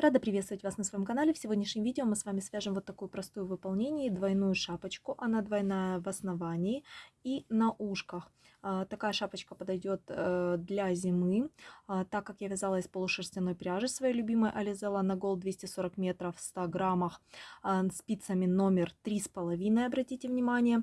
Рада приветствовать вас на своем канале. В сегодняшнем видео мы с вами свяжем вот такую простую выполнение, двойную шапочку. Она двойная в основании и на ушках. А, такая шапочка подойдет э, для зимы, а, так как я вязала из полушерстяной пряжи своей любимой Ализела на Gold 240 метров в 100 граммах а, спицами номер 3,5, обратите внимание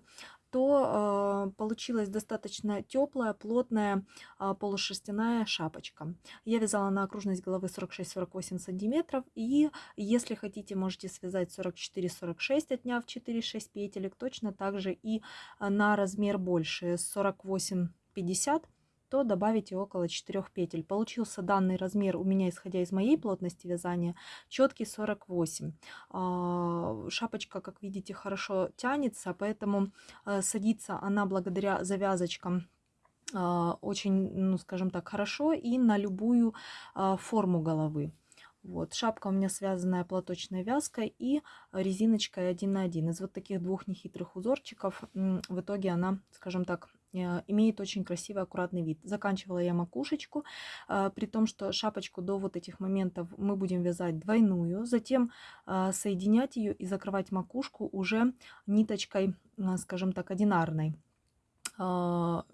то э, получилась достаточно теплая, плотная э, полушерстяная шапочка. Я вязала на окружность головы 46-48 сантиметров. И если хотите, можете связать 44-46, отняв 4-6 петелек. Точно так же и на размер больше 48-50 то добавите около 4 петель. Получился данный размер у меня, исходя из моей плотности вязания, четкий 48. А, шапочка, как видите, хорошо тянется, поэтому э, садится она благодаря завязочкам а, очень, ну, скажем так, хорошо и на любую а, форму головы. Вот, шапка у меня связанная платочной вязкой и резиночкой 1 на 1. Из вот таких двух нехитрых узорчиков в итоге она, скажем так, имеет очень красивый аккуратный вид. Заканчивала я макушечку, э, при том, что шапочку до вот этих моментов мы будем вязать двойную, затем э, соединять ее и закрывать макушку уже ниточкой, скажем так, одинарной. А,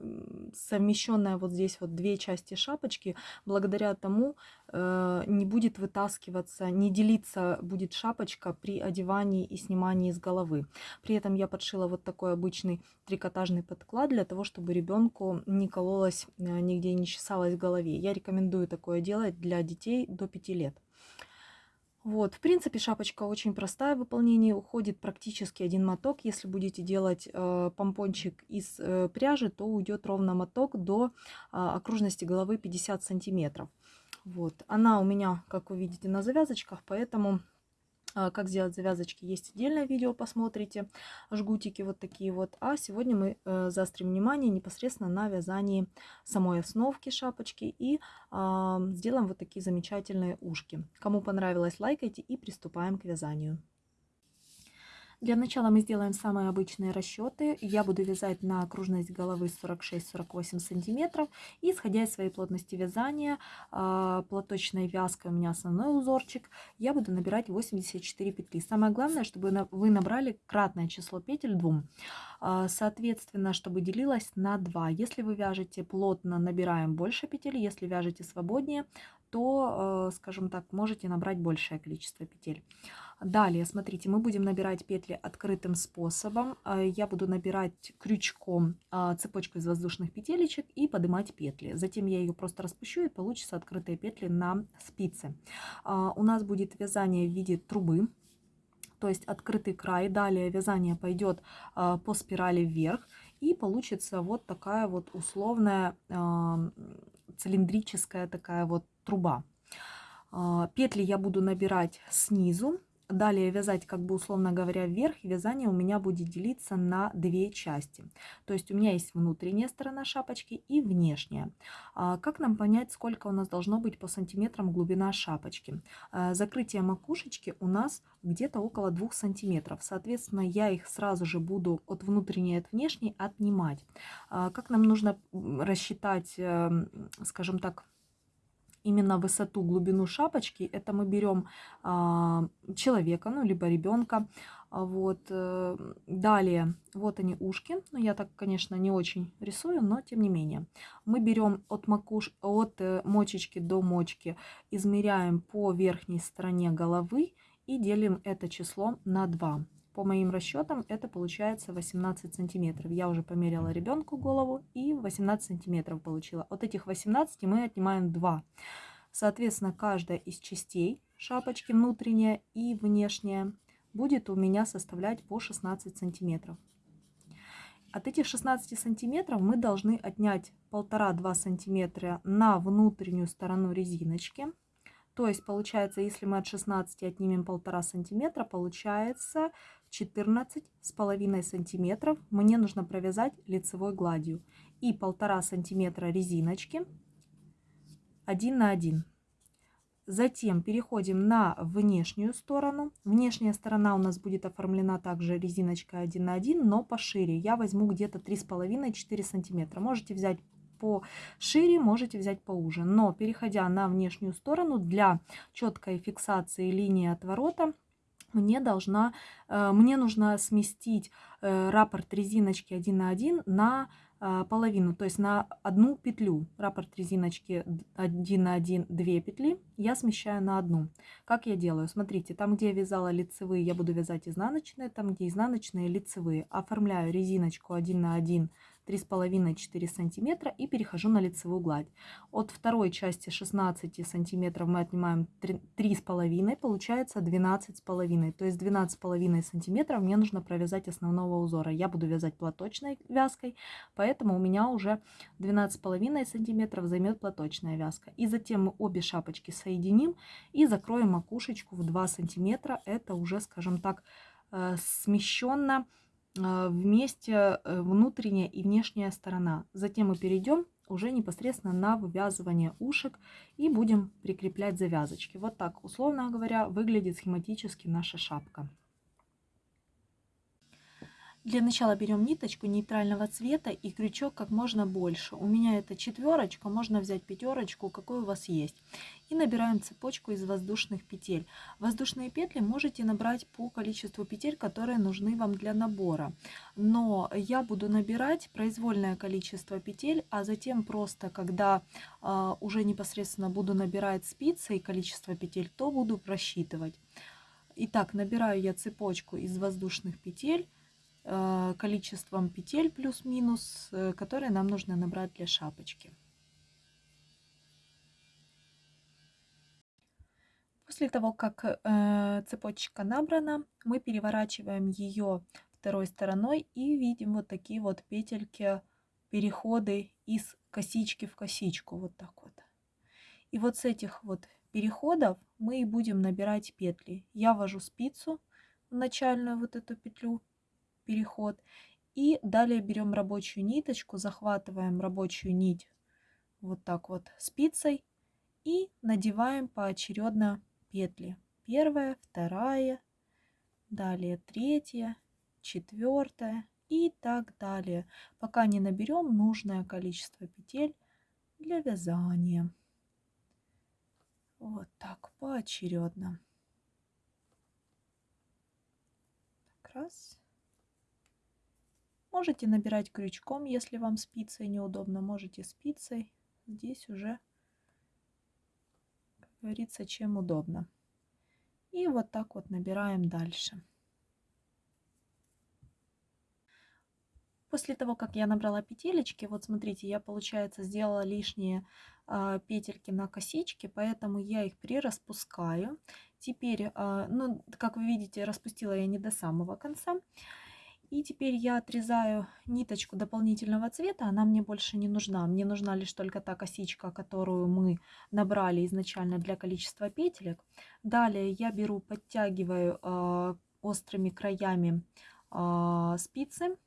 совмещенная вот здесь вот две части шапочки, благодаря тому э, не будет вытаскиваться, не делиться будет шапочка при одевании и снимании с головы. При этом я подшила вот такой обычный трикотажный подклад для того, чтобы ребенку не кололось, э, нигде не чесалось в голове. Я рекомендую такое делать для детей до 5 лет. Вот, в принципе, шапочка очень простая в выполнении, уходит практически один моток. Если будете делать э, помпончик из э, пряжи, то уйдет ровно моток до э, окружности головы 50 сантиметров. Вот, она у меня, как вы видите, на завязочках, поэтому как сделать завязочки, есть отдельное видео, посмотрите. Жгутики вот такие вот. А сегодня мы э, заострим внимание непосредственно на вязании самой основки шапочки и а, сделаем вот такие замечательные ушки. Кому понравилось, лайкайте и приступаем к вязанию. Для начала мы сделаем самые обычные расчеты. Я буду вязать на окружность головы 46-48 сантиметров. И исходя из своей плотности вязания, а, платочной вязкой у меня основной узорчик, я буду набирать 84 петли. Самое главное, чтобы вы набрали кратное число петель двум. А, соответственно, чтобы делилось на 2. Если вы вяжете плотно, набираем больше петель. Если вяжете свободнее, то, э, скажем так, можете набрать большее количество петель. Далее, смотрите, мы будем набирать петли открытым способом. Э, я буду набирать крючком а, цепочку из воздушных петелечек и поднимать петли. Затем я ее просто распущу и получится открытые петли на спице. А, у нас будет вязание в виде трубы то есть открытый край. Далее вязание пойдет а, по спирали вверх и получится вот такая вот условная цилиндрическая такая вот труба. Петли я буду набирать снизу Далее вязать, как бы условно говоря, вверх. Вязание у меня будет делиться на две части. То есть у меня есть внутренняя сторона шапочки и внешняя. А как нам понять, сколько у нас должно быть по сантиметрам глубина шапочки? А, закрытие макушечки у нас где-то около 2 сантиметров. Соответственно, я их сразу же буду от внутренней от внешней отнимать. А, как нам нужно рассчитать, эм, скажем так, именно высоту, глубину шапочки, это мы берем а, человека, ну, либо ребенка. А вот. Э, далее, вот они ушки. Ну, я так, конечно, не очень рисую, но тем не менее. Мы берем от, макуш... от э, мочечки до мочки, измеряем по верхней стороне головы и делим это число на 2. По моим расчетам это получается 18 сантиметров. Я уже померила ребенку голову и 18 сантиметров получила. От этих 18 мы отнимаем 2. Соответственно, каждая из частей шапочки, внутренняя и внешняя, будет у меня составлять по 16 сантиметров. От этих 16 сантиметров мы должны отнять 1,5-2 сантиметра на внутреннюю сторону резиночки. То есть получается, если мы от 16 отнимем 1,5 сантиметра, получается 14 с половиной сантиметров мне нужно провязать лицевой гладью. И 1,5 сантиметра резиночки 1 на 1. Затем переходим на внешнюю сторону. Внешняя сторона у нас будет оформлена также резиночкой 1 на 1, но пошире. Я возьму где-то 3,5-4 сантиметра. Можете взять пошире, можете взять поуже. Но переходя на внешнюю сторону, для четкой фиксации линии отворота мне должна, э, мне нужно сместить э, раппорт резиночки 1 на 1 на а, половину, то есть на одну петлю. Раппорт резиночки 1 на 1, 2 петли я смещаю на одну. Как я делаю? Смотрите, там, где я вязала лицевые, я буду вязать изнаночные, там, где изнаночные, лицевые. Оформляю резиночку 1 на 1 3,5-4 сантиметра и перехожу на лицевую гладь. От второй части 16 сантиметров мы отнимаем 3,5, получается 12,5. То есть 12,5 сантиметров мне нужно провязать основного узора. Я буду вязать платочной вязкой, поэтому у меня уже 12,5 сантиметров займет платочная вязка. И затем мы обе шапочки соединим и закроем макушечку в 2 сантиметра. Это уже, скажем так, э, смещенно вместе э, внутренняя и внешняя сторона. Затем мы перейдем уже непосредственно на вывязывание ушек и будем прикреплять завязочки. Вот так, условно говоря, выглядит схематически наша шапка. Для начала берем ниточку нейтрального цвета и крючок как можно больше. У меня это четверочка, можно взять пятерочку, какой у вас есть. И набираем цепочку из воздушных петель. Воздушные петли можете набрать по количеству петель, которые нужны вам для набора. Но я буду набирать произвольное количество петель, а затем просто, когда э, уже непосредственно буду набирать спицы и количество петель, то буду просчитывать. Итак, набираю я цепочку из воздушных петель количеством петель плюс-минус, э, которые нам нужно набрать для шапочки. После того, как э, цепочка набрана, мы переворачиваем ее второй стороной и видим вот такие вот петельки, переходы из косички в косичку, вот так вот. И вот с этих вот переходов мы и будем набирать петли. Я ввожу спицу в начальную вот эту петлю, переход. И далее берем рабочую ниточку, захватываем рабочую нить вот так вот спицей и надеваем поочередно петли. Первая, вторая, далее третья, четвертая и так далее, пока не наберем нужное количество петель для вязания. Вот так поочередно. Раз. Можете набирать крючком, если вам спицей неудобно, можете спицей. Здесь уже, как говорится, чем удобно. И вот так вот набираем дальше. После того, как я набрала петелечки, вот смотрите, я, получается, сделала лишние э, петельки на косичке, поэтому я их прираспускаю. Теперь, э, ну, как вы видите, распустила я не до самого конца. И теперь я отрезаю ниточку дополнительного цвета, она мне больше не нужна. Мне нужна лишь только та косичка, которую мы набрали изначально для количества петелек. Далее я беру, подтягиваю э, острыми краями э, спицы.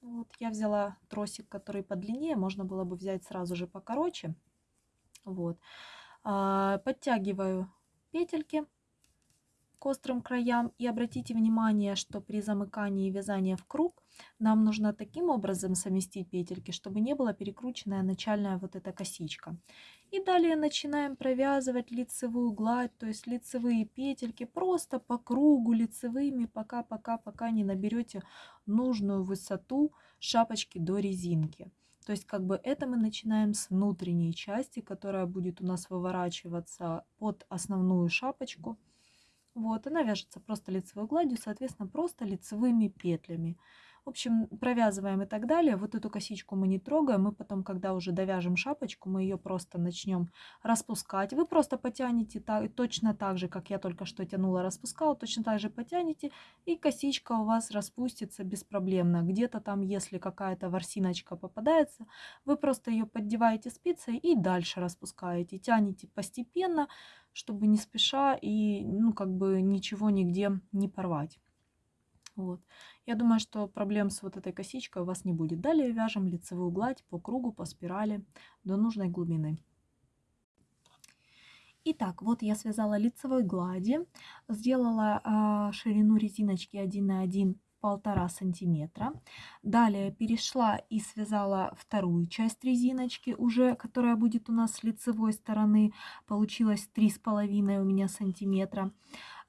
Вот я взяла тросик, который подлиннее, можно было бы взять сразу же покороче. Вот. Э, подтягиваю петельки к острым краям. И обратите внимание, что при замыкании и вязании в круг нам нужно таким образом совместить петельки, чтобы не была перекрученная начальная вот эта косичка. И далее начинаем провязывать лицевую гладь, то есть лицевые петельки просто по кругу лицевыми, пока-пока-пока не наберете нужную высоту шапочки до резинки. То есть как бы это мы начинаем с внутренней части, которая будет у нас выворачиваться под основную шапочку. Вот, она вяжется просто лицевой гладью, соответственно, просто лицевыми петлями. В общем, провязываем и так далее. Вот эту косичку мы не трогаем. Мы потом, когда уже довяжем шапочку, мы ее просто начнем распускать. Вы просто потянете так, точно так же, как я только что тянула, распускала. Точно так же потянете, и косичка у вас распустится беспроблемно. Где-то там, если какая-то ворсиночка попадается, вы просто ее поддеваете спицей и дальше распускаете. Тянете постепенно, чтобы не спеша и ну как бы ничего нигде не порвать. Вот. Я думаю, что проблем с вот этой косичкой у вас не будет. Далее вяжем лицевую гладь по кругу, по спирали до нужной глубины. Итак, вот я связала лицевой глади, сделала э, ширину резиночки 1 на 1 полтора сантиметра. Далее перешла и связала вторую часть резиночки уже, которая будет у нас с лицевой стороны. Получилось три с половиной у меня сантиметра.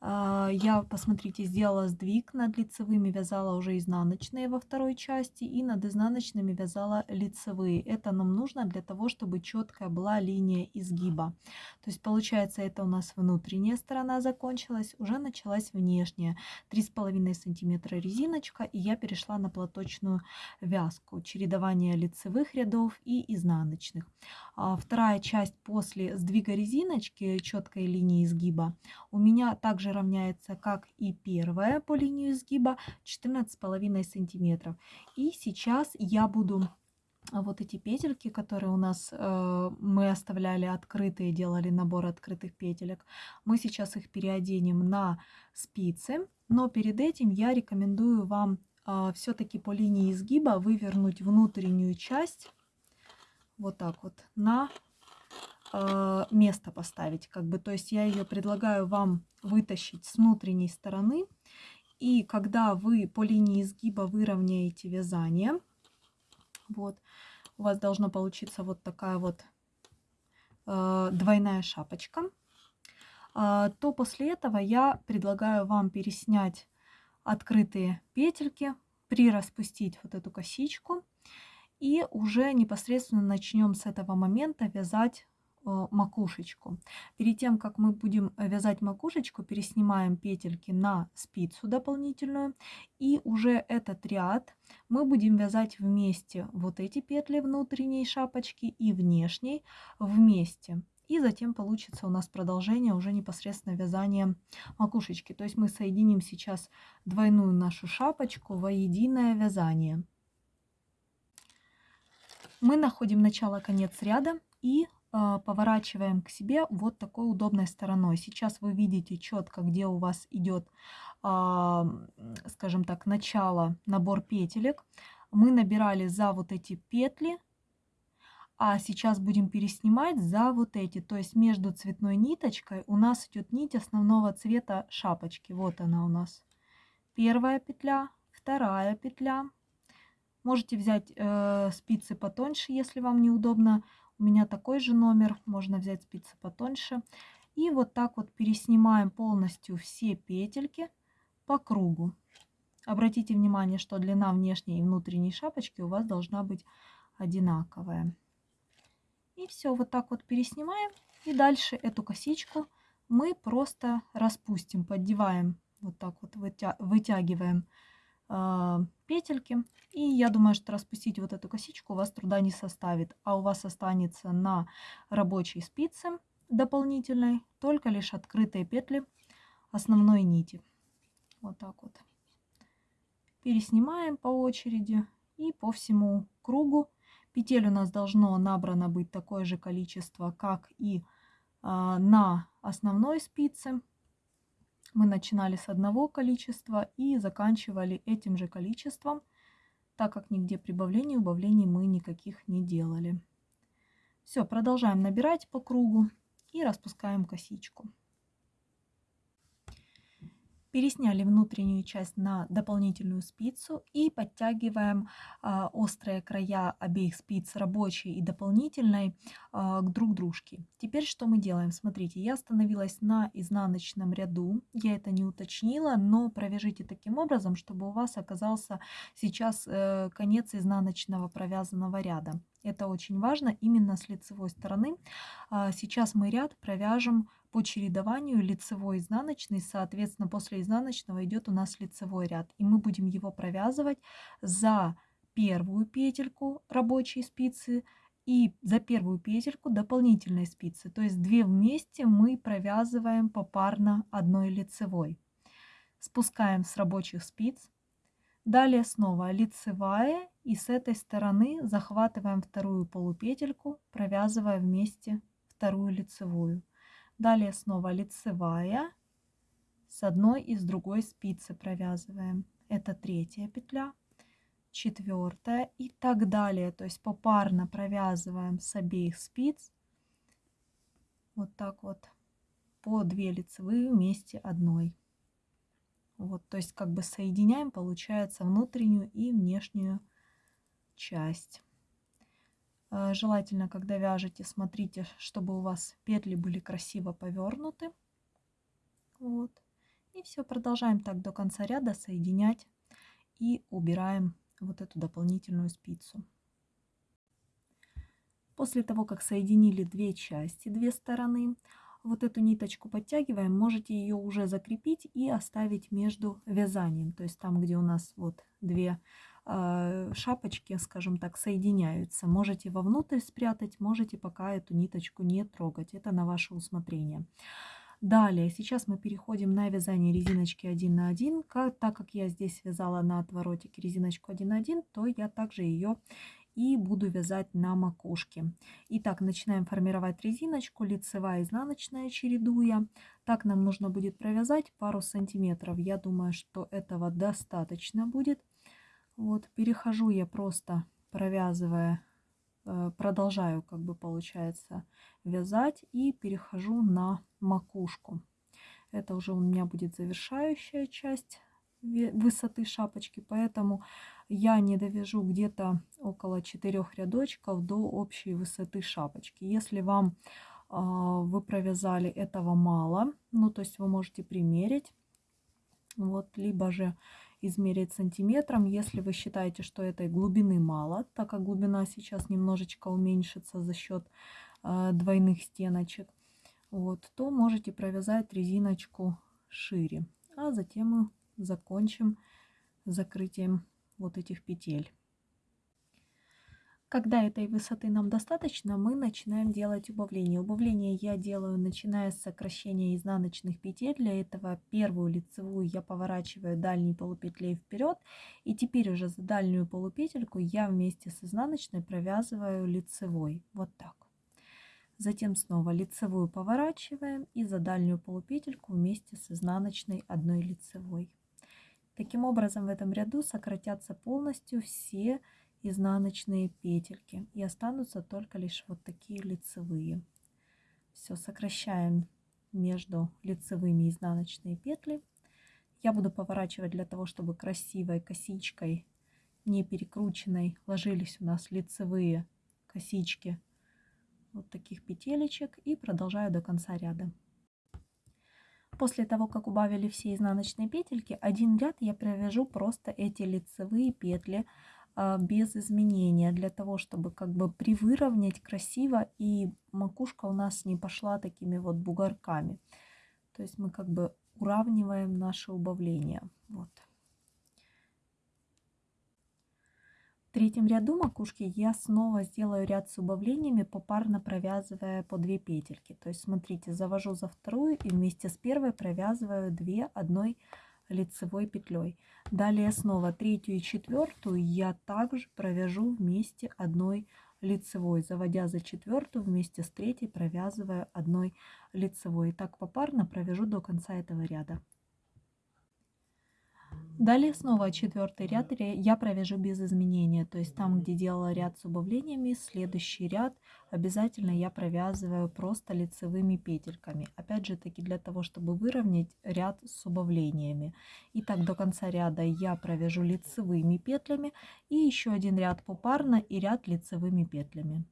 А, я, посмотрите, сделала сдвиг над лицевыми, вязала уже изнаночные во второй части и над изнаночными вязала лицевые. Это нам нужно для того, чтобы четкая была линия изгиба. То есть получается это у нас внутренняя сторона закончилась, уже началась внешняя. 3,5 сантиметра резиночка и я перешла на платочную вязку. Чередование лицевых рядов и изнаночных. А вторая часть после сдвига резиночки четкой линии изгиба у меня также равняется, как и первая по линии изгиба, 14,5 сантиметров. И сейчас я буду вот эти петельки, которые у нас э, мы оставляли открытые, делали набор открытых петелек, мы сейчас их переоденем на спицы, но перед этим я рекомендую вам э, все-таки по линии изгиба вывернуть внутреннюю часть вот так вот на э, место поставить, как бы, то есть я ее предлагаю вам вытащить с внутренней стороны. И когда вы по линии изгиба выровняете вязание, вот, у вас должно получиться вот такая вот э, двойная шапочка, э, то после этого я предлагаю вам переснять открытые петельки, прираспустить вот эту косичку и уже непосредственно начнем с этого момента вязать макушечку. Перед тем, как мы будем вязать макушечку, переснимаем петельки на спицу дополнительную. И уже этот ряд мы будем вязать вместе. Вот эти петли внутренней шапочки и внешней вместе. И затем получится у нас продолжение уже непосредственно вязания макушечки. То есть мы соединим сейчас двойную нашу шапочку во единое вязание. Мы находим начало-конец ряда и поворачиваем к себе вот такой удобной стороной. Сейчас вы видите четко, где у вас идет, а, скажем так, начало, набор петелек. Мы набирали за вот эти петли, а сейчас будем переснимать за вот эти. То есть между цветной ниточкой у нас идет нить основного цвета шапочки. Вот она у нас. Первая петля, вторая петля. Можете взять э, спицы потоньше, если вам неудобно у меня такой же номер, можно взять спицы потоньше. И вот так вот переснимаем полностью все петельки по кругу. Обратите внимание, что длина внешней и внутренней шапочки у вас должна быть одинаковая. И все, вот так вот переснимаем. И дальше эту косичку мы просто распустим, поддеваем, вот так вот вытягиваем петельки. И я думаю, что распустить вот эту косичку у вас труда не составит, а у вас останется на рабочей спице дополнительной только лишь открытые петли основной нити. Вот так вот. Переснимаем по очереди и по всему кругу. Петель у нас должно набрано быть такое же количество, как и а, на основной спице. Мы начинали с одного количества и заканчивали этим же количеством, так как нигде прибавлений и убавлений мы никаких не делали. Все, продолжаем набирать по кругу и распускаем косичку. Пересняли внутреннюю часть на дополнительную спицу и подтягиваем э, острые края обеих спиц, рабочей и дополнительной, э, к друг дружке. Теперь что мы делаем? Смотрите, я остановилась на изнаночном ряду, я это не уточнила, но провяжите таким образом, чтобы у вас оказался сейчас э, конец изнаночного провязанного ряда. Это очень важно именно с лицевой стороны. Сейчас мы ряд провяжем по чередованию лицевой изнаночный, соответственно, после изнаночного идет у нас лицевой ряд. И мы будем его провязывать за первую петельку рабочей спицы и за первую петельку дополнительной спицы. То есть две вместе мы провязываем попарно одной лицевой. Спускаем с рабочих спиц. Далее снова лицевая и с этой стороны захватываем вторую полупетельку, провязывая вместе вторую лицевую. Далее снова лицевая. С одной и с другой спицы провязываем. Это третья петля, четвертая и так далее. То есть попарно провязываем с обеих спиц. Вот так вот. По 2 лицевые вместе одной. Вот, то есть как бы соединяем, получается, внутреннюю и внешнюю часть. Э, желательно, когда вяжете, смотрите, чтобы у вас петли были красиво повернуты. Вот. И все, продолжаем так до конца ряда соединять и убираем вот эту дополнительную спицу. После того, как соединили две части, две стороны, вот эту ниточку подтягиваем, можете ее уже закрепить и оставить между вязанием. То есть там, где у нас вот две шапочки, скажем так, соединяются. Можете вовнутрь спрятать, можете пока эту ниточку не трогать. Это на ваше усмотрение. Далее, сейчас мы переходим на вязание резиночки 1 на 1. Как, так как я здесь вязала на отворотике резиночку 1 на 1, то я также ее и буду вязать на макушке. Итак, начинаем формировать резиночку, лицевая, изнаночная чередуя. Так нам нужно будет провязать пару сантиметров. Я думаю, что этого достаточно будет. Вот, перехожу я просто провязывая, э, продолжаю, как бы получается, вязать и перехожу на макушку. Это уже у меня будет завершающая часть высоты шапочки, поэтому я не довяжу где-то около 4 рядочков до общей высоты шапочки. Если вам э, вы провязали этого мало, ну то есть вы можете примерить, вот, либо же измерить сантиметром, если вы считаете, что этой глубины мало, так как глубина сейчас немножечко уменьшится за счет э, двойных стеночек, вот, то можете провязать резиночку шире. А затем мы закончим закрытием вот этих петель. Когда этой высоты нам достаточно, мы начинаем делать убавление. Убавление я делаю, начиная с сокращения изнаночных петель. Для этого первую лицевую я поворачиваю дальней полупетлей вперед. И теперь уже за дальнюю полупетельку я вместе с изнаночной провязываю лицевой. Вот так. Затем снова лицевую поворачиваем и за дальнюю полупетельку вместе с изнаночной одной лицевой. Таким образом в этом ряду сократятся полностью все изнаночные петельки и останутся только лишь вот такие лицевые. Все, сокращаем между лицевыми изнаночные петли. Я буду поворачивать для того, чтобы красивой косичкой, не перекрученной, ложились у нас лицевые косички вот таких петелечек и продолжаю до конца ряда. После того, как убавили все изнаночные петельки, один ряд я провяжу просто эти лицевые петли без изменения, для того, чтобы как бы привыровнять красиво и макушка у нас не пошла такими вот бугорками. То есть мы как бы уравниваем наше убавление. Вот. В третьем ряду макушки я снова сделаю ряд с убавлениями, попарно провязывая по 2 петельки. То есть смотрите, завожу за вторую и вместе с первой провязываю 2 одной лицевой петлей. Далее снова третью и четвертую я также провяжу вместе одной лицевой, заводя за четвертую вместе с третьей провязывая одной лицевой. И так попарно провяжу до конца этого ряда. Далее снова четвертый ряд я провяжу без изменения, то есть там, где делала ряд с убавлениями, следующий ряд обязательно я провязываю просто лицевыми петельками. Опять же таки для того, чтобы выровнять ряд с убавлениями. И так до конца ряда я провяжу лицевыми петлями и еще один ряд попарно и ряд лицевыми петлями.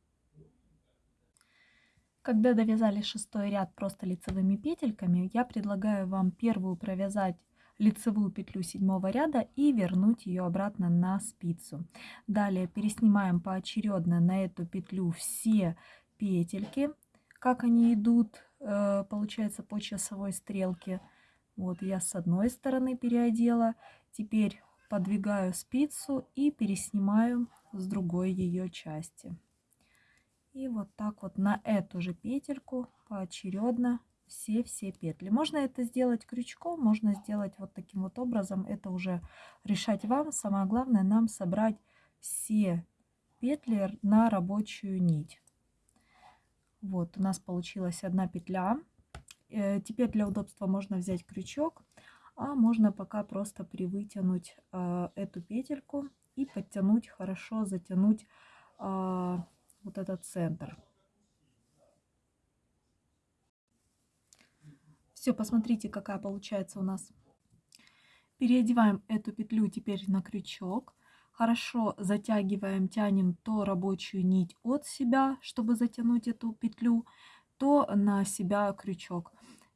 Когда довязали шестой ряд просто лицевыми петельками, я предлагаю вам первую провязать лицевую петлю седьмого ряда и вернуть ее обратно на спицу. Далее переснимаем поочередно на эту петлю все петельки, как они идут, э, получается, по часовой стрелке. Вот я с одной стороны переодела, теперь подвигаю спицу и переснимаю с другой ее части. И вот так вот на эту же петельку поочередно все-все петли. Можно это сделать крючком, можно сделать вот таким вот образом. Это уже решать вам. Самое главное нам собрать все петли на рабочую нить. Вот у нас получилась одна петля. Э, теперь для удобства можно взять крючок, а можно пока просто привытянуть э, эту петельку и подтянуть, хорошо затянуть э, вот этот центр. Все, посмотрите, какая получается у нас Переодеваем эту петлю теперь на крючок. Хорошо затягиваем, тянем то рабочую нить от себя, чтобы затянуть эту петлю, то на себя крючок.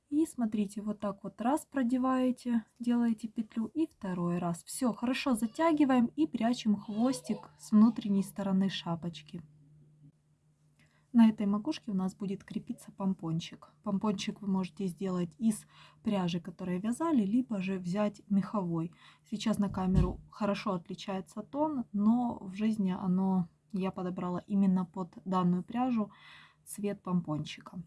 И смотрите, вот так вот раз продеваете, делаете петлю и второй раз. Все, хорошо затягиваем и прячем хвостик с внутренней стороны шапочки. На этой макушке у нас будет крепиться помпончик. Помпончик вы можете сделать из пряжи, которую вязали, либо же взять меховой. Сейчас на камеру хорошо отличается тон, но в жизни оно я подобрала именно под данную пряжу цвет помпончика.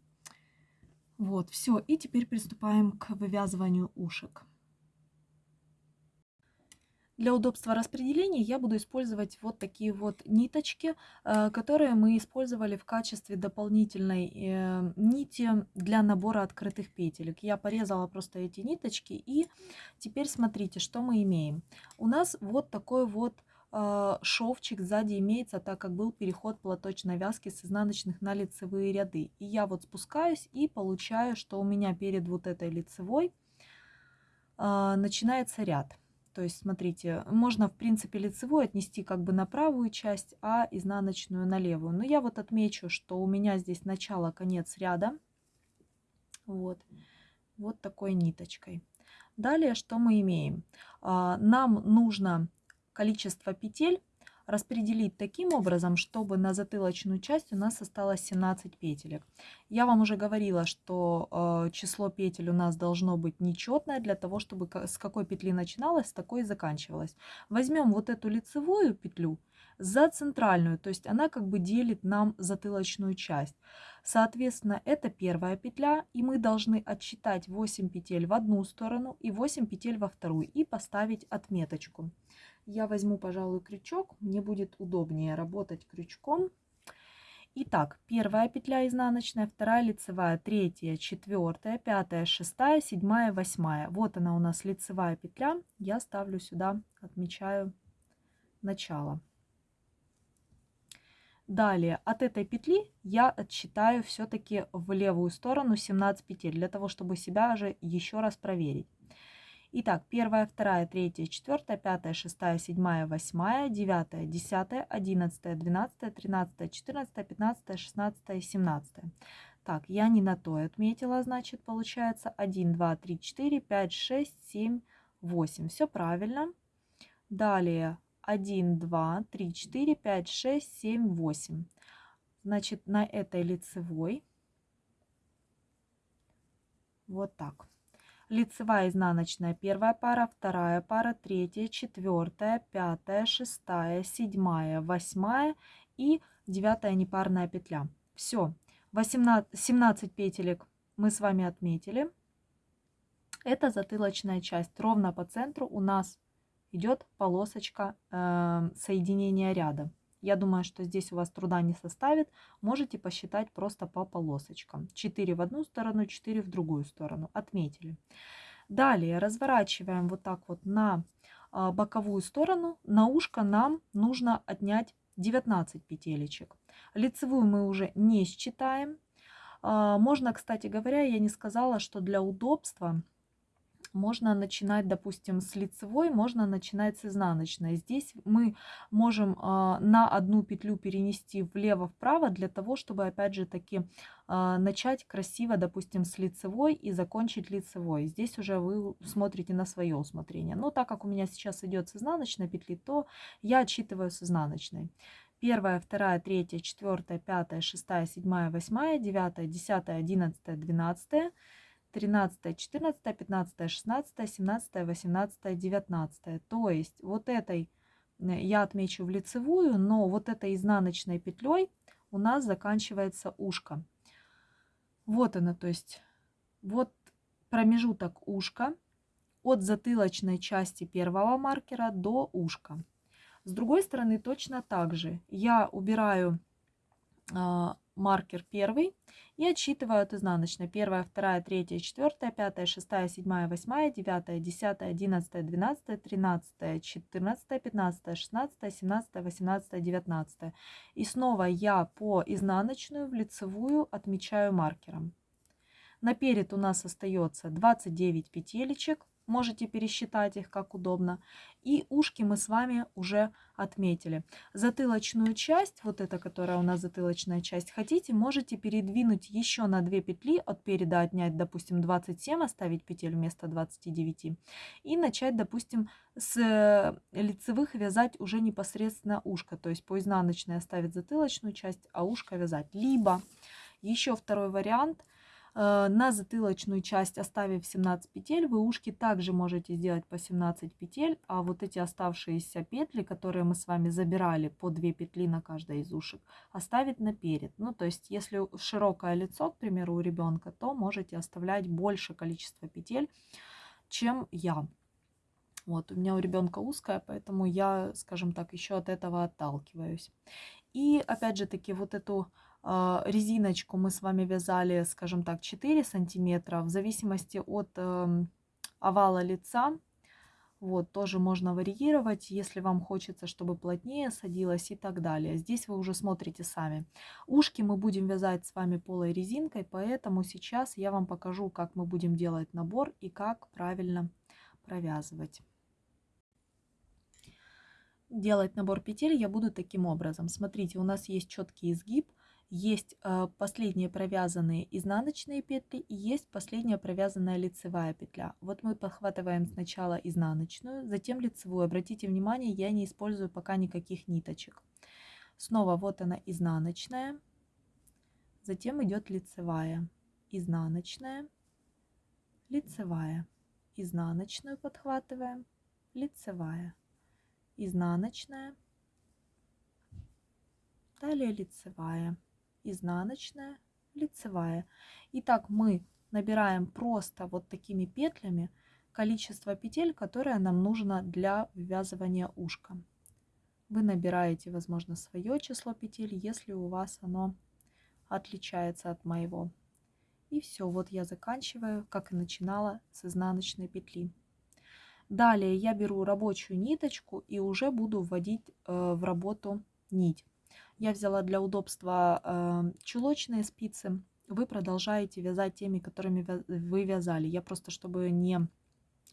Вот, все. И теперь приступаем к вывязыванию ушек. Для удобства распределения я буду использовать вот такие вот ниточки, э, которые мы использовали в качестве дополнительной э, нити для набора открытых петелек. Я порезала просто эти ниточки и теперь смотрите, что мы имеем. У нас вот такой вот а, шовчик сзади имеется, так как был переход платочной вязки с изнаночных на лицевые ряды. И я вот спускаюсь и получаю, что у меня перед вот этой лицевой начинается ряд. То есть, смотрите, можно, в принципе, лицевую отнести как бы на правую часть, а изнаночную на левую. Но я вот отмечу, что у меня здесь начало, конец ряда. Вот, вот такой ниточкой. Далее, что мы имеем? А, нам нужно количество петель распределить таким образом, чтобы на затылочную часть у нас осталось 17 петелек. Я вам уже говорила, что э, число петель у нас должно быть нечетное для того, чтобы с какой петли начиналось, с такой и заканчивалось. Возьмем вот эту лицевую петлю за центральную, то есть она как бы делит нам затылочную часть. Соответственно, это первая петля, и мы должны отсчитать 8 петель в одну сторону и 8 петель во вторую и поставить отметочку. Я возьму, пожалуй, крючок. Мне будет удобнее работать крючком. Итак, первая петля изнаночная, вторая лицевая, третья, четвертая, пятая, шестая, седьмая, восьмая. Вот она у нас лицевая петля. Я ставлю сюда, отмечаю начало. Далее от этой петли я отсчитаю все-таки в левую сторону 17 петель, для того, чтобы себя же еще раз проверить. Итак, первая, вторая, третья, четвертая, пятая, шестая, седьмая, восьмая, девятая, десятая, одиннадцатая, двенадцатая, тринадцатая, четырнадцатая, пятнадцатая, шестнадцатая, семнадцатая. Так, я не на то отметила, значит, получается 1, 2, 3, 4, 5, 6, 7, 8. Все правильно. Далее 1, 2, 3, 4, 5, 6, 7, 8. Значит, на этой лицевой вот так лицевая изнаночная первая пара, вторая пара, третья, четвертая, пятая, шестая, седьмая, восьмая и девятая непарная петля. Все, 18, 17 петелек мы с вами отметили. Это затылочная часть. Ровно по центру у нас идет полосочка э, соединения ряда. Я думаю, что здесь у вас труда не составит. Можете посчитать просто по полосочкам. 4 в одну сторону, 4 в другую сторону. Отметили. Далее разворачиваем вот так вот на а, боковую сторону. На ушко нам нужно отнять 19 петелечек. Лицевую мы уже не считаем. А, можно, кстати говоря, я не сказала, что для удобства можно начинать, допустим, с лицевой, можно начинать с изнаночной. Здесь мы можем э, на одну петлю перенести влево-вправо для того, чтобы, опять же таки, э, начать красиво, допустим, с лицевой и закончить лицевой. Здесь уже вы смотрите на свое усмотрение. Но так как у меня сейчас идет с изнаночной петли, то я отсчитываю с изнаночной. Первая, вторая, третья, четвертая, пятая, шестая, седьмая, восьмая, девятая, десятая, одиннадцатая, двенадцатая. 13, 14, 15, 16, 17, 18, 19. То есть вот этой я отмечу в лицевую, но вот этой изнаночной петлей у нас заканчивается ушко. Вот она, то есть вот промежуток ушка от затылочной части первого маркера до ушка. С другой стороны точно так же я убираю э, маркер первый и отсчитываю от изнаночной. Первая, вторая, третья, четвертая, пятая, шестая, седьмая, восьмая, девятая, десятая, одиннадцатая, двенадцатая, тринадцатая, четырнадцатая, пятнадцатая, шестнадцатая, семнадцатая, восемнадцатая, девятнадцатая. И снова я по изнаночную в лицевую отмечаю маркером. Наперед у нас остается 29 петелечек. Можете пересчитать их как удобно. И ушки мы с вами уже отметили. Затылочную часть, вот эта, которая у нас затылочная часть, хотите, можете передвинуть еще на 2 петли, от переда отнять, допустим, 27, оставить петель вместо 29. И начать, допустим, с э, лицевых вязать уже непосредственно ушко. То есть по изнаночной оставить затылочную часть, а ушко вязать. Либо еще второй вариант – на затылочную часть оставив 17 петель, вы ушки также можете сделать по 17 петель, а вот эти оставшиеся петли, которые мы с вами забирали по 2 петли на каждой из ушек, оставить наперед. Ну, то есть, если широкое лицо, к примеру, у ребенка, то можете оставлять больше количество петель, чем я. Вот, у меня у ребенка узкая, поэтому я, скажем так, еще от этого отталкиваюсь. И опять же таки вот эту резиночку мы с вами вязали, скажем так, 4 сантиметра. В зависимости от эм, овала лица, вот, тоже можно варьировать, если вам хочется, чтобы плотнее садилось и так далее. Здесь вы уже смотрите сами. Ушки мы будем вязать с вами полой резинкой, поэтому сейчас я вам покажу, как мы будем делать набор и как правильно провязывать. Делать набор петель я буду таким образом. Смотрите, у нас есть четкий изгиб, есть э, последние провязанные изнаночные петли и есть последняя провязанная лицевая петля. Вот мы подхватываем сначала изнаночную, затем лицевую. Обратите внимание, я не использую пока никаких ниточек. Снова вот она изнаночная, затем идет лицевая, изнаночная, лицевая, изнаночную подхватываем, лицевая, изнаночная, далее лицевая изнаночная, лицевая. Итак, мы набираем просто вот такими петлями количество петель, которое нам нужно для ввязывания ушка. Вы набираете, возможно, свое число петель, если у вас оно отличается от моего. И все, вот я заканчиваю, как и начинала, с изнаночной петли. Далее я беру рабочую ниточку и уже буду вводить э, в работу нить. Я взяла для удобства э, чулочные спицы. Вы продолжаете вязать теми, которыми вы вязали. Я просто, чтобы не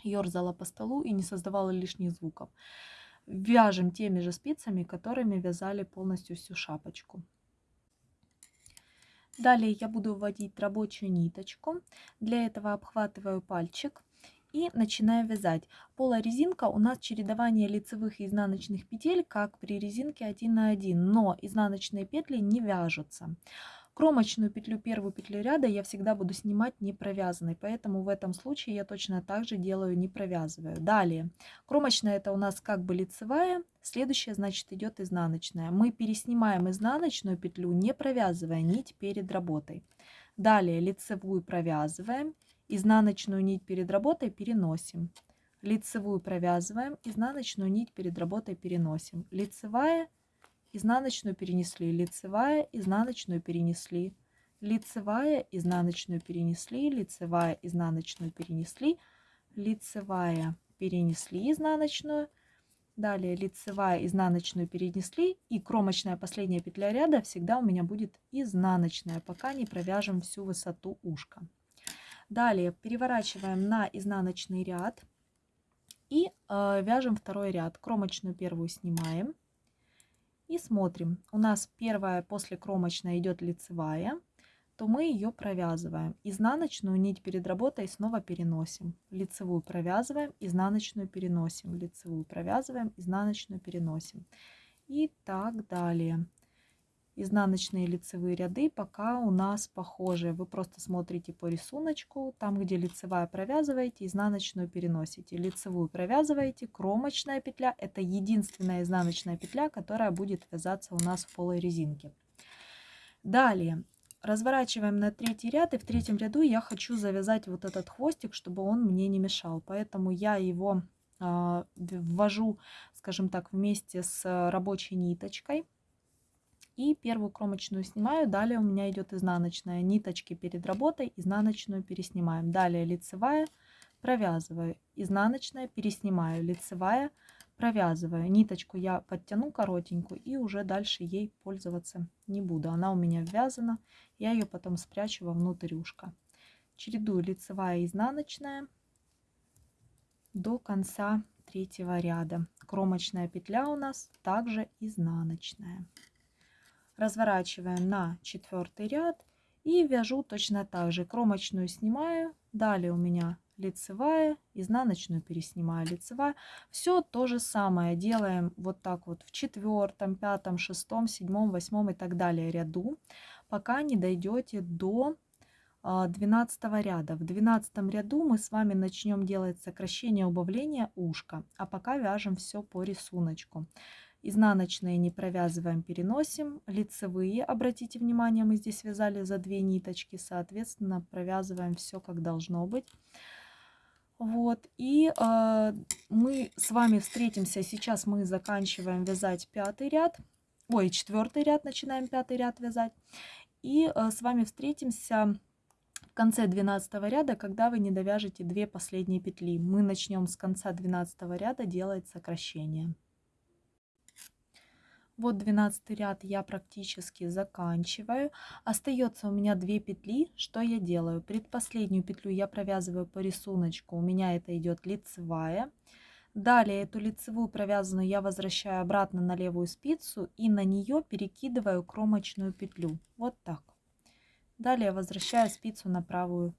ерзала по столу и не создавала лишних звуков. Вяжем теми же спицами, которыми вязали полностью всю шапочку. Далее я буду вводить рабочую ниточку. Для этого обхватываю пальчик и начинаю вязать. Полая резинка у нас чередование лицевых и изнаночных петель, как при резинке 1 на 1, но изнаночные петли не вяжутся. Кромочную петлю, первую петлю ряда я всегда буду снимать не провязанной, поэтому в этом случае я точно так же делаю, не провязываю. Далее, кромочная это у нас как бы лицевая, следующая значит идет изнаночная. Мы переснимаем изнаночную петлю, не провязывая нить перед работой. Далее лицевую провязываем Изнаночную нить перед работой переносим. Лицевую провязываем, изнаночную нить перед работой переносим. Лицевая, изнаночную перенесли, лицевая, изнаночную перенесли, лицевая, изнаночную перенесли, лицевая, изнаночную перенесли, лицевая, перенесли изнаночную, далее лицевая, изнаночную перенесли и кромочная последняя петля ряда всегда у меня будет изнаночная, пока не провяжем всю высоту ушка. Далее переворачиваем на изнаночный ряд и э, вяжем второй ряд. Кромочную первую снимаем и смотрим. У нас первая после кромочной идет лицевая, то мы ее провязываем. Изнаночную нить перед работой снова переносим. Лицевую провязываем, изнаночную переносим. Лицевую провязываем, изнаночную переносим. И так далее изнаночные лицевые ряды пока у нас похожие. Вы просто смотрите по рисунку, там где лицевая провязываете, изнаночную переносите. Лицевую провязываете, кромочная петля это единственная изнаночная петля, которая будет вязаться у нас в полой резинке. Далее разворачиваем на третий ряд и в третьем ряду я хочу завязать вот этот хвостик, чтобы он мне не мешал. Поэтому я его э, ввожу, скажем так, вместе с рабочей ниточкой и первую кромочную снимаю. Далее у меня идет изнаночная. Ниточки перед работой, изнаночную переснимаем. Далее лицевая, провязываю. Изнаночная, переснимаю. Лицевая, провязываю. Ниточку я подтяну коротенькую и уже дальше ей пользоваться не буду. Она у меня ввязана. Я ее потом спрячу во внутрь ушка. Чередую лицевая изнаночная. до конца третьего ряда. Кромочная петля у нас также изнаночная. Разворачиваем на четвертый ряд и вяжу точно так же. Кромочную снимаю, далее у меня лицевая, изнаночную переснимаю, лицевая. Все то же самое делаем вот так вот в четвертом, пятом, шестом, седьмом, восьмом и так далее ряду, пока не дойдете до 12 ряда. В 12 ряду мы с вами начнем делать сокращение убавления ушка, а пока вяжем все по рисунку. Изнаночные не провязываем, переносим. Лицевые, обратите внимание, мы здесь вязали за две ниточки, соответственно, провязываем все как должно быть. Вот, и э, мы с вами встретимся, сейчас мы заканчиваем вязать пятый ряд, ой, четвертый ряд, начинаем пятый ряд вязать. И э, с вами встретимся в конце 12 ряда, когда вы не довяжете две последние петли. Мы начнем с конца 12 ряда делать сокращение. Вот 12 ряд я практически заканчиваю. Остается у меня 2 петли. Что я делаю? Предпоследнюю петлю я провязываю по рисунку. У меня это идет лицевая. Далее эту лицевую провязанную я возвращаю обратно на левую спицу и на нее перекидываю кромочную петлю. Вот так. Далее возвращаю спицу на правую,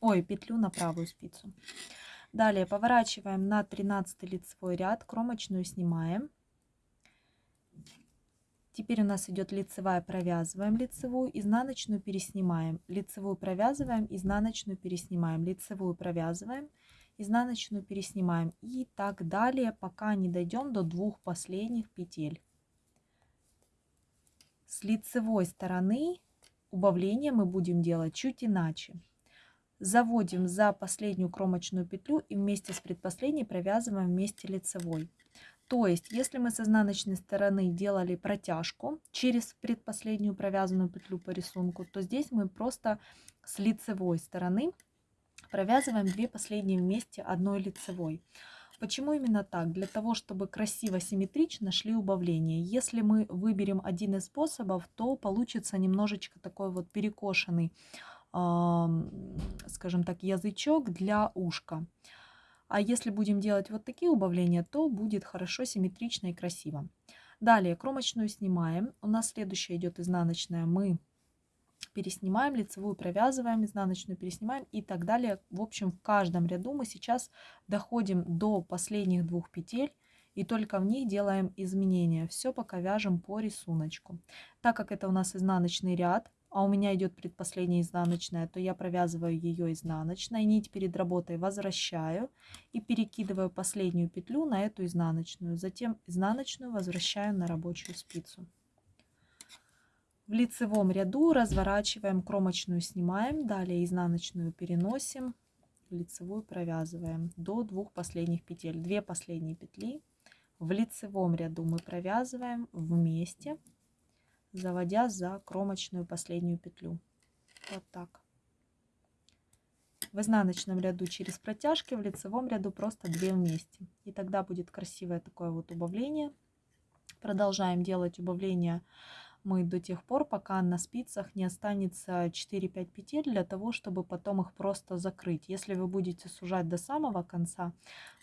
ой, петлю на правую спицу. Далее поворачиваем на 13 лицевой ряд, кромочную снимаем. Теперь у нас идет лицевая, провязываем лицевую, изнаночную переснимаем, лицевую провязываем, изнаночную переснимаем, лицевую провязываем, изнаночную переснимаем и так далее, пока не дойдем до двух последних петель. С лицевой стороны убавление мы будем делать чуть иначе. Заводим за последнюю кромочную петлю и вместе с предпоследней провязываем вместе лицевой. То есть, если мы с изнаночной стороны делали протяжку через предпоследнюю провязанную петлю по рисунку, то здесь мы просто с лицевой стороны провязываем две последние вместе одной лицевой. Почему именно так? Для того, чтобы красиво, симметрично шли убавления. Если мы выберем один из способов, то получится немножечко такой вот перекошенный, скажем так, язычок для ушка. А если будем делать вот такие убавления, то будет хорошо, симметрично и красиво. Далее кромочную снимаем. У нас следующая идет изнаночная. Мы переснимаем, лицевую провязываем, изнаночную переснимаем и так далее. В общем, в каждом ряду мы сейчас доходим до последних двух петель и только в них делаем изменения. Все пока вяжем по рисунку. Так как это у нас изнаночный ряд, а у меня идет предпоследняя изнаночная, то я провязываю ее изнаночной, нить перед работой возвращаю и перекидываю последнюю петлю на эту изнаночную. Затем изнаночную возвращаю на рабочую спицу. В лицевом ряду разворачиваем, кромочную снимаем, далее изнаночную переносим, лицевую провязываем до двух последних петель. Две последние петли в лицевом ряду мы провязываем вместе заводя за кромочную последнюю петлю. Вот так. В изнаночном ряду через протяжки, в лицевом ряду просто 2 вместе. И тогда будет красивое такое вот убавление. Продолжаем делать убавление мы до тех пор, пока на спицах не останется 4-5 петель, для того, чтобы потом их просто закрыть. Если вы будете сужать до самого конца,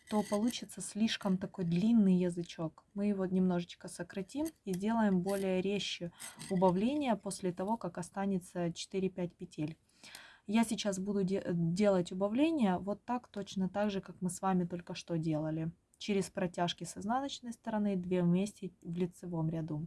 то получится слишком такой длинный язычок. Мы его немножечко сократим и сделаем более резче убавление после того, как останется 4-5 петель. Я сейчас буду де делать убавление вот так, точно так же, как мы с вами только что делали. Через протяжки с изнаночной стороны, 2 вместе в лицевом ряду.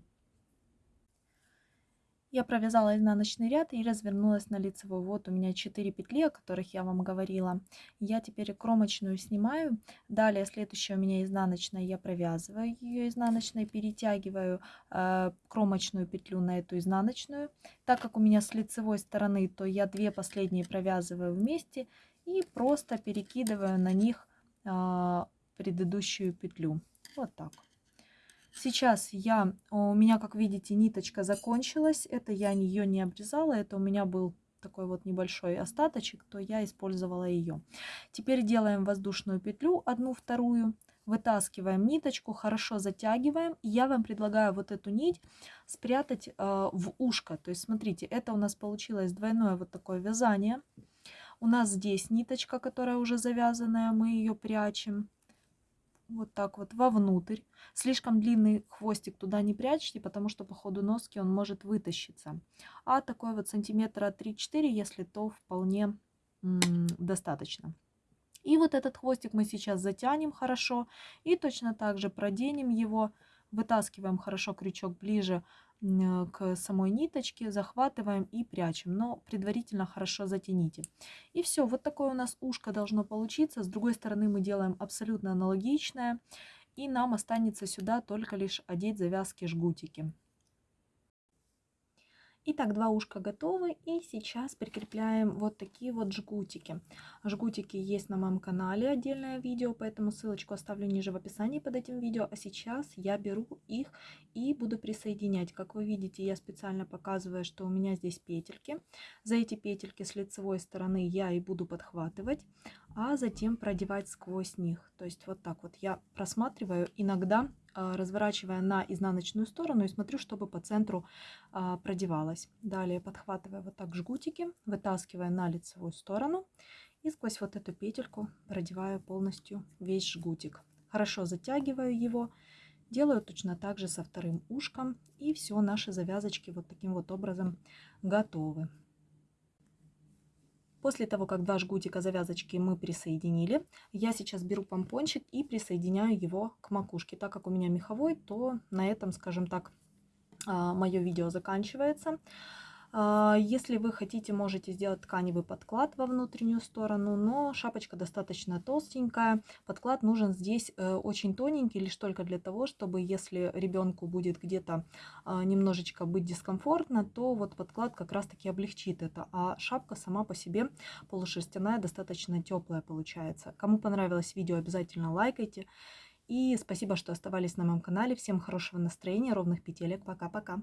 Я провязала изнаночный ряд и развернулась на лицевой. Вот у меня 4 петли, о которых я вам говорила. Я теперь кромочную снимаю. Далее следующая у меня изнаночная. Я провязываю ее изнаночной, перетягиваю э, кромочную петлю на эту изнаночную. Так как у меня с лицевой стороны, то я две последние провязываю вместе и просто перекидываю на них э, предыдущую петлю. Вот так. Сейчас я, у меня, как видите, ниточка закончилась. Это я ее не обрезала, это у меня был такой вот небольшой остаточек, то я использовала ее. Теперь делаем воздушную петлю, одну вторую, вытаскиваем ниточку, хорошо затягиваем. Я вам предлагаю вот эту нить спрятать э, в ушко. То есть смотрите, это у нас получилось двойное вот такое вязание. У нас здесь ниточка, которая уже завязанная, мы ее прячем вот так вот вовнутрь. Слишком длинный хвостик туда не прячьте, потому что по ходу носки он может вытащиться. А такой вот сантиметра 3-4, если то вполне достаточно. И вот этот хвостик мы сейчас затянем хорошо и точно так же проденем его, вытаскиваем хорошо крючок ближе к самой ниточке, захватываем и прячем, но предварительно хорошо затяните. И все, вот такое у нас ушко должно получиться. С другой стороны мы делаем абсолютно аналогичное, и нам останется сюда только лишь одеть завязки-жгутики. Итак, два ушка готовы. И сейчас прикрепляем вот такие вот жгутики. Жгутики есть на моем канале, отдельное видео, поэтому ссылочку оставлю ниже в описании под этим видео. А сейчас я беру их и буду присоединять. Как вы видите, я специально показываю, что у меня здесь петельки. За эти петельки с лицевой стороны я и буду подхватывать, а затем продевать сквозь них. То есть вот так вот я просматриваю иногда а, разворачивая на изнаночную сторону и смотрю, чтобы по центру а, продевалась. Далее подхватывая вот так жгутики, вытаскивая на лицевую сторону и сквозь вот эту петельку продеваю полностью весь жгутик. Хорошо затягиваю его, делаю точно так же со вторым ушком и все, наши завязочки вот таким вот образом готовы. После того, как два жгутика завязочки мы присоединили, я сейчас беру помпончик и присоединяю его к макушке. Так как у меня меховой, то на этом, скажем так, а, мое видео заканчивается. А, если вы хотите, можете сделать тканевый подклад во внутреннюю сторону, но шапочка достаточно толстенькая. Подклад нужен здесь э, очень тоненький, лишь только для того, чтобы если ребенку будет где-то а, немножечко быть дискомфортно, то вот подклад как раз таки облегчит это. А шапка сама по себе полушерстяная, достаточно теплая получается. Кому понравилось видео, обязательно лайкайте. И спасибо, что оставались на моем канале. Всем хорошего настроения, ровных петелек. Пока-пока.